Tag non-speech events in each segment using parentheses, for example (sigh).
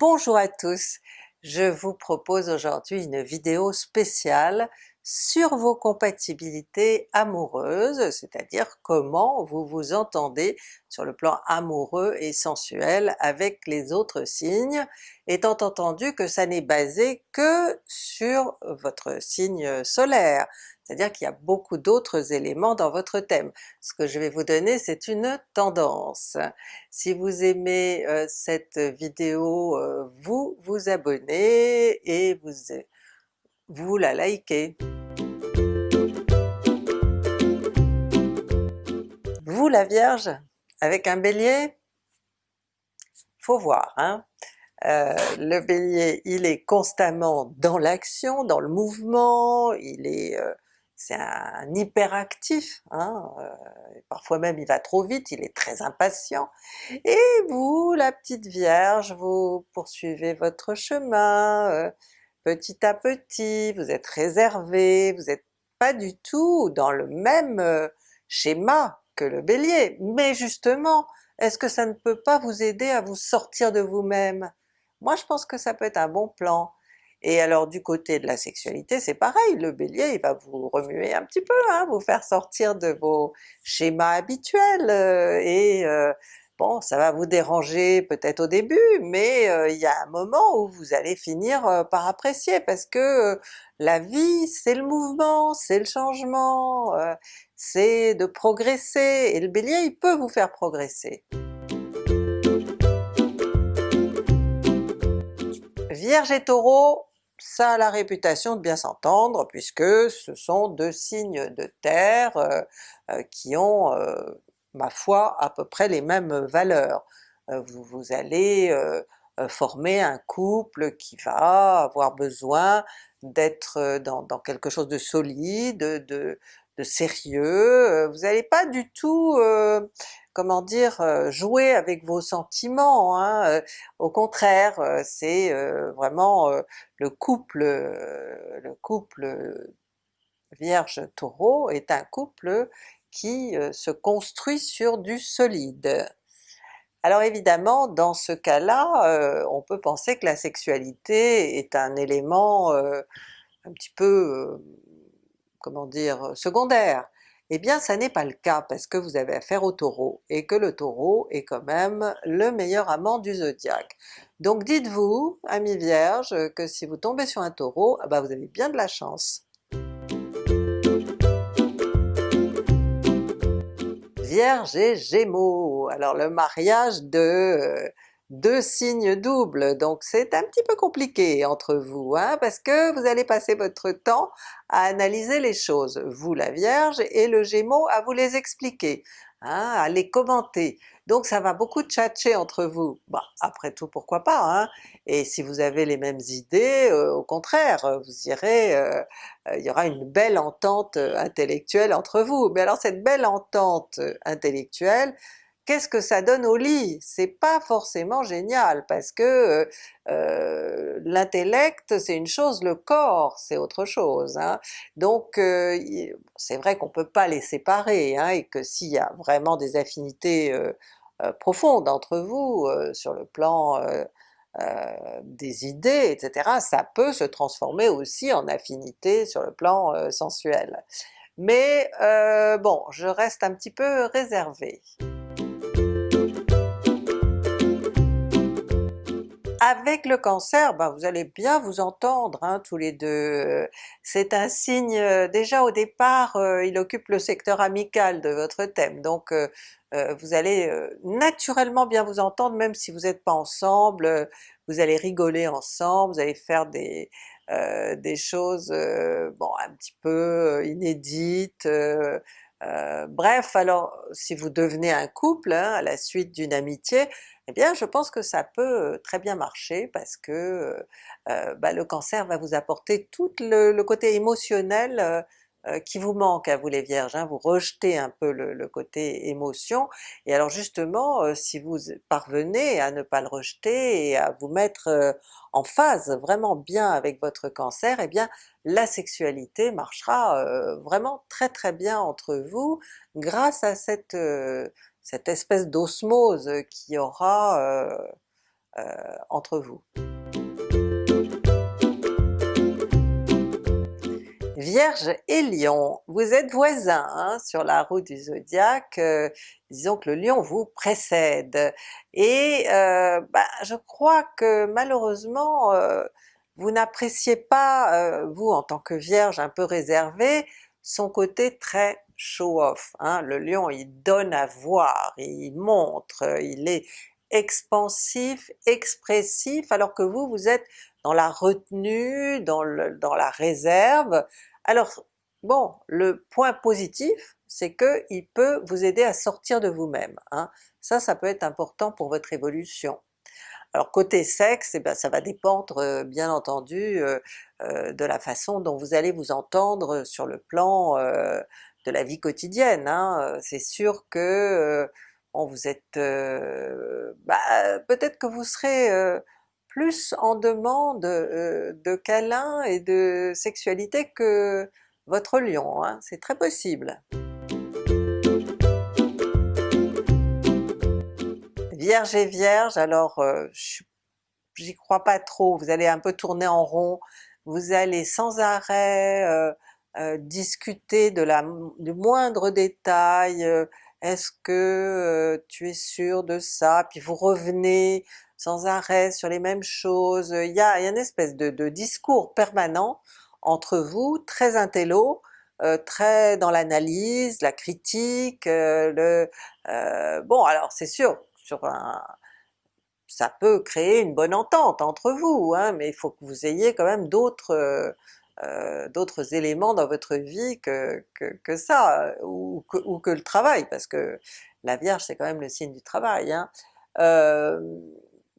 Bonjour à tous! Je vous propose aujourd'hui une vidéo spéciale sur vos compatibilités amoureuses, c'est-à-dire comment vous vous entendez sur le plan amoureux et sensuel avec les autres signes, étant entendu que ça n'est basé que sur votre signe solaire, c'est-à-dire qu'il y a beaucoup d'autres éléments dans votre thème. Ce que je vais vous donner c'est une tendance. Si vous aimez euh, cette vidéo, euh, vous vous abonnez et vous, vous la likez. Vous la Vierge, avec un Bélier? Faut voir hein! Euh, le Bélier il est constamment dans l'action, dans le mouvement, il est c'est un hyperactif, hein, euh, parfois même il va trop vite, il est très impatient, et vous la petite Vierge, vous poursuivez votre chemin euh, petit à petit, vous êtes réservé, vous n'êtes pas du tout dans le même euh, schéma que le Bélier, mais justement, est-ce que ça ne peut pas vous aider à vous sortir de vous-même? Moi je pense que ça peut être un bon plan, et alors du côté de la sexualité c'est pareil, le Bélier il va vous remuer un petit peu, hein, vous faire sortir de vos schémas habituels, euh, et euh, bon ça va vous déranger peut-être au début, mais euh, il y a un moment où vous allez finir par apprécier, parce que la vie c'est le mouvement, c'est le changement, c'est de progresser, et le Bélier il peut vous faire progresser. Vierge et Taureau, ça a la réputation de bien s'entendre puisque ce sont deux signes de terre euh, euh, qui ont, euh, ma foi, à peu près les mêmes valeurs. Vous, vous, allez former un couple qui va avoir besoin d'être dans, quelque chose de solide, de, de sérieux, vous n'allez pas du tout comment dire, euh, jouer avec vos sentiments, hein, euh, au contraire euh, c'est vraiment le couple, le couple Vierge-Taureau est un couple qui se construit sur du solide. Alors évidemment dans ce cas-là, on peut penser que la sexualité est un élément un petit peu, comment dire, secondaire. Eh bien ça n'est pas le cas parce que vous avez affaire au Taureau, et que le Taureau est quand même le meilleur amant du zodiaque. Donc dites-vous, amis Vierge, que si vous tombez sur un Taureau, ah bah vous avez bien de la chance. Vierge et Gémeaux, alors le mariage de euh, deux signes doubles, donc c'est un petit peu compliqué entre vous, hein, parce que vous allez passer votre temps à analyser les choses, vous la Vierge et le Gémeaux à vous les expliquer, hein, à les commenter. Donc ça va beaucoup tchatcher entre vous. Après tout pourquoi pas, hein? et si vous avez les mêmes idées, euh, au contraire, vous irez, euh, il y aura une belle entente intellectuelle entre vous. Mais alors cette belle entente intellectuelle, qu'est-ce que ça donne au lit? C'est pas forcément génial parce que euh, euh, l'intellect c'est une chose, le corps c'est autre chose. Hein. Donc euh, c'est vrai qu'on peut pas les séparer, hein, et que s'il y a vraiment des affinités profondes entre vous sur le plan des idées, etc., ça peut se transformer aussi en affinité sur le plan sensuel. Mais bon, je reste un petit peu réservée. Avec le Cancer, ben vous allez bien vous entendre hein, tous les deux. C'est un signe, euh, déjà au départ euh, il occupe le secteur amical de votre thème, donc euh, vous allez naturellement bien vous entendre même si vous n'êtes pas ensemble, vous allez rigoler ensemble, vous allez faire des, des choses bon un petit peu inédites, bref alors si vous devenez un couple hein, à la suite d'une amitié, eh bien je pense que ça peut très bien marcher parce que bah, le Cancer va vous apporter tout le, côté émotionnel qui vous manque à vous les Vierges, hein. vous rejetez un peu le, côté émotion, et alors justement si vous parvenez à ne pas le rejeter et à vous mettre en phase vraiment bien avec votre Cancer, eh bien la sexualité marchera vraiment très très bien entre vous grâce à cette cette espèce d'osmose qui aura euh, entre vous. Vierge et Lion, vous êtes voisins hein, sur la roue du zodiaque, euh, disons que le Lion vous précède, et euh, bah, je crois que malheureusement euh, vous n'appréciez pas, vous en tant que Vierge un peu réservé, son côté très show-off. Hein. Le Lion il donne à voir, il montre, il est expansif, expressif, alors que vous, vous êtes dans la retenue, dans la réserve, alors bon, le point positif, c'est qu'il peut vous aider à sortir de vous-même. Hein. Ça, ça peut être important pour votre évolution. Alors côté sexe, eh ben, ça va dépendre euh, bien entendu euh, euh, de la façon dont vous allez vous entendre sur le plan de la vie quotidienne. Hein. C'est sûr que bon, vous êtes... Bah, peut-être que vous serez plus en demande euh, de câlins et de sexualité que votre lion, hein, c'est très possible. Vierge et Vierge, alors euh, j'y crois pas trop, vous allez un peu tourner en rond, vous allez sans arrêt euh, discuter de la, du moindre détail, est-ce que tu es sûr de ça, puis vous revenez sans arrêt sur les mêmes choses, il y a, une espèce de, discours permanent entre vous, très intello, euh, très dans l'analyse, la critique, euh, le... Euh, bon alors c'est sûr, sur un, ça peut créer une bonne entente entre vous, hein, mais il faut que vous ayez quand même d'autres d'autres éléments dans votre vie que, que, ça, ou que, ou que, le travail, parce que la Vierge c'est quand même le signe du travail. Hein.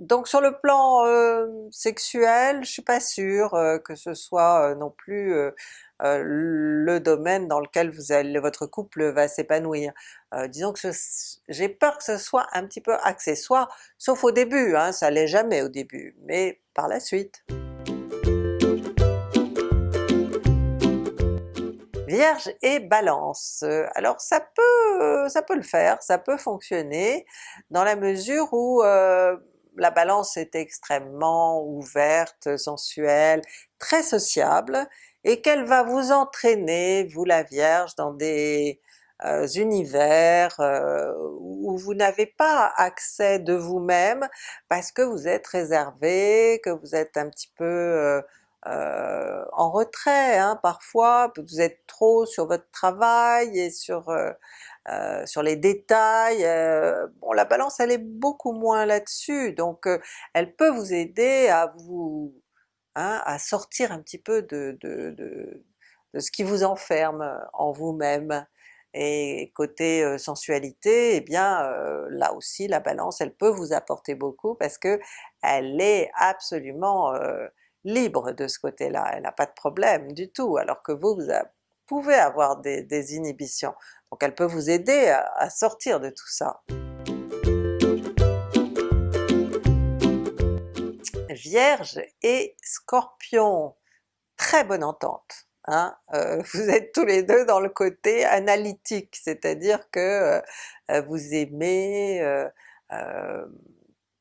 Donc sur le plan euh, sexuel, je suis pas sûre euh, que ce soit euh, non plus le domaine dans lequel vous allez, votre couple va s'épanouir. disons que j'ai peur que ce soit un petit peu accessoire, sauf au début, hein, ça l'est jamais au début, mais par la suite. Vierge et Balance, alors ça peut, ça peut le faire, ça peut fonctionner dans la mesure où la Balance est extrêmement ouverte, sensuelle, très sociable, et qu'elle va vous entraîner, vous la Vierge, dans des euh, univers euh, où vous n'avez pas accès de vous-même parce que vous êtes réservé, que vous êtes un petit peu euh, en retrait hein, parfois, vous êtes trop sur votre travail et sur euh, sur les détails, euh, la Balance elle est beaucoup moins là-dessus, donc euh, elle peut vous aider à vous hein, à sortir un petit peu de, ce qui vous enferme en vous-même. Et côté sensualité, eh bien là aussi la Balance elle peut vous apporter beaucoup parce que elle est absolument libre de ce côté-là, elle n'a pas de problème du tout, alors que vous, vous pouvez avoir des inhibitions. Donc elle peut vous aider à, sortir de tout ça. Vierge et Scorpion, très bonne entente. Hein. Euh, (laughs) vous êtes tous les deux dans le côté analytique, c'est-à-dire que euh, vous aimez euh,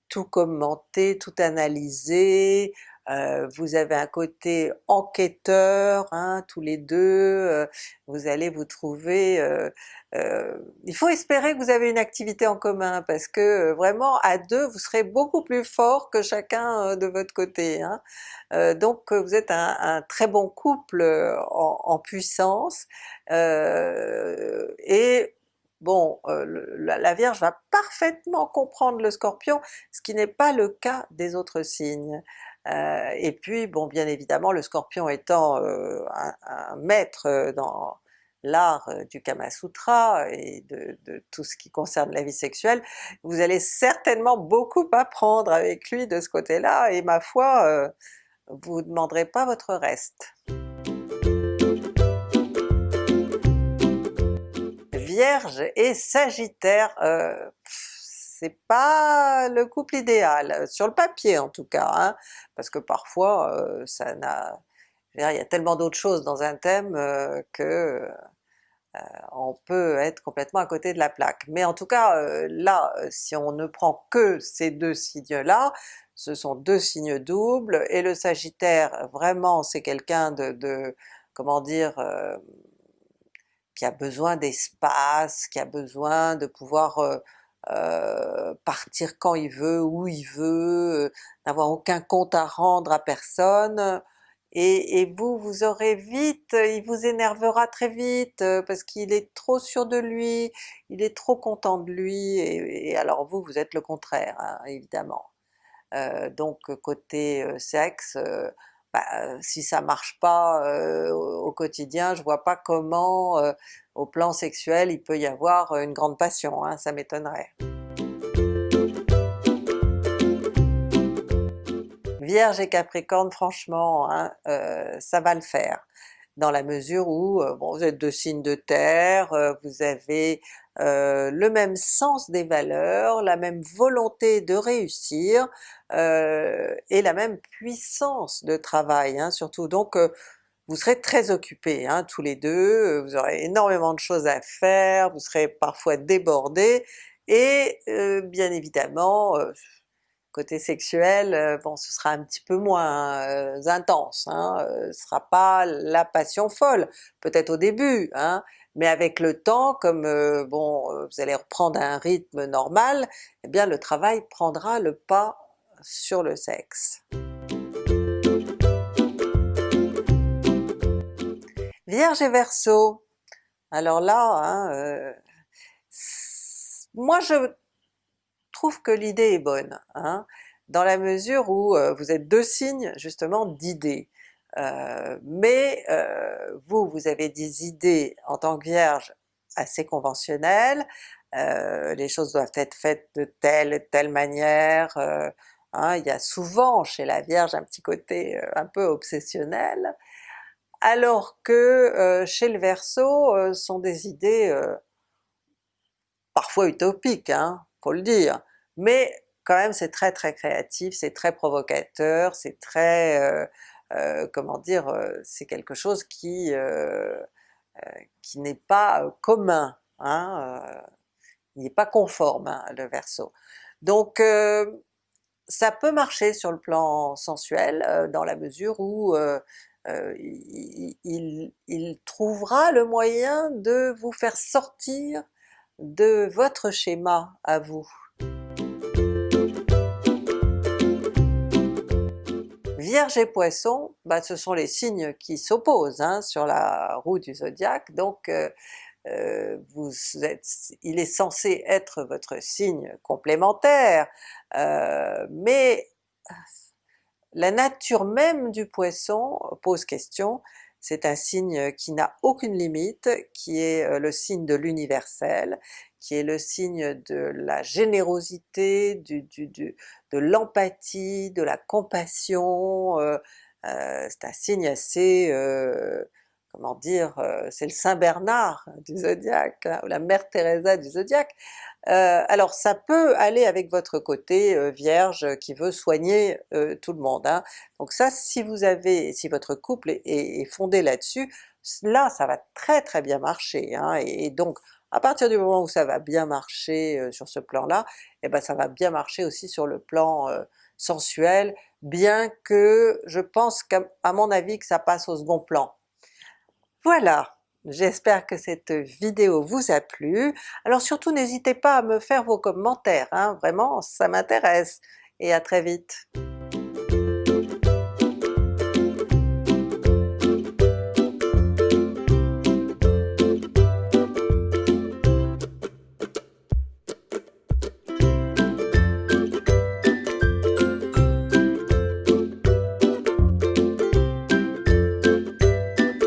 tout commenter, tout analyser, euh, vous avez un côté enquêteur, hein, tous les deux, euh, vous allez vous trouver... Euh, il faut espérer que vous avez une activité en commun, parce que vraiment à deux vous serez beaucoup plus fort que chacun de votre côté. Hein. donc vous êtes un, très bon couple en, puissance, et bon, la, Vierge va parfaitement comprendre le Scorpion, ce qui n'est pas le cas des autres signes. Euh, et puis bon bien évidemment le Scorpion étant euh, un, maître euh, dans l'art du Kama Sutra et de, tout ce qui concerne la vie sexuelle, vous allez certainement beaucoup apprendre avec lui de ce côté-là, et ma foi, vous ne demanderez pas votre reste. Vierge et Sagittaire, c'est pas le couple idéal, sur le papier en tout cas, hein, parce que parfois euh, ça n'a... il y a tellement d'autres choses dans un thème euh, que on peut être complètement à côté de la plaque. Mais en tout cas là, si on ne prend que ces deux signes-là, ce sont deux signes doubles, et le Sagittaire vraiment c'est quelqu'un de, comment dire, qui a besoin d'espace, qui a besoin de pouvoir euh, partir quand il veut, où il veut, euh, n'avoir aucun compte à rendre à personne, et, vous, vous aurez vite, il vous énervera très vite euh, parce qu'il est trop sûr de lui, il est trop content de lui, et, alors vous, vous êtes le contraire, hein, évidemment. donc côté sexe, bah, si ça marche pas au quotidien, je vois pas comment au plan sexuel il peut y avoir une grande passion, hein, ça m'étonnerait. Vierge et Capricorne franchement, hein, ça va le faire dans la mesure où bon, vous êtes deux signes de terre, vous avez le même sens des valeurs, la même volonté de réussir, et la même puissance de travail hein, surtout, donc vous serez très occupés hein, tous les deux, vous aurez énormément de choses à faire, vous serez parfois débordés, et bien évidemment côté sexuel, ce sera un petit peu moins intense, hein, ce sera pas la passion folle, peut-être au début, hein, mais avec le temps, comme bon vous allez reprendre un rythme normal, eh bien le travail prendra le pas sur le sexe. Vierge et Verseau, alors là, hein, euh, moi je trouve que l'idée est bonne, hein, dans la mesure où euh, vous êtes deux signes justement d'idées. Euh, mais vous, vous avez des idées en tant que Vierge assez conventionnelles, les choses doivent être faites de telle et telle manière, hein, il y a souvent chez la Vierge un petit côté un peu obsessionnel, alors que chez le Verseau sont des idées parfois utopiques, hein, faut le dire, mais quand même c'est très très créatif, c'est très provocateur, c'est très... comment dire, c'est quelque chose qui, qui n'est pas commun, hein, il n'est pas conforme hein, le Verseau. Donc ça peut marcher sur le plan sensuel dans la mesure où il, trouvera le moyen de vous faire sortir de votre schéma à vous. Vierge et Poisson, bah, ce sont les signes qui s'opposent hein, sur la roue du zodiaque, donc êtes, il est censé être votre signe complémentaire, mais la nature même du Poisson pose question, c'est un signe qui n'a aucune limite, qui est le signe de l'universel, qui est le signe de la générosité, de l'empathie, de la compassion, c'est un signe assez comment dire, c'est le Saint Bernard du zodiaque, hein, ou la Mère Teresa du zodiaque. alors ça peut aller avec votre côté Vierge qui veut soigner tout le monde. Hein. Donc ça si vous avez, si votre couple est, fondé là-dessus, là ça va très très bien marcher. Hein. Et, donc à partir du moment où ça va bien marcher sur ce plan-là, et eh ben ça va bien marcher aussi sur le plan sensuel, bien que je pense qu'à mon avis que ça passe au second plan. Voilà, j'espère que cette vidéo vous a plu. Alors surtout n'hésitez pas à me faire vos commentaires, hein, vraiment ça m'intéresse, et à très vite!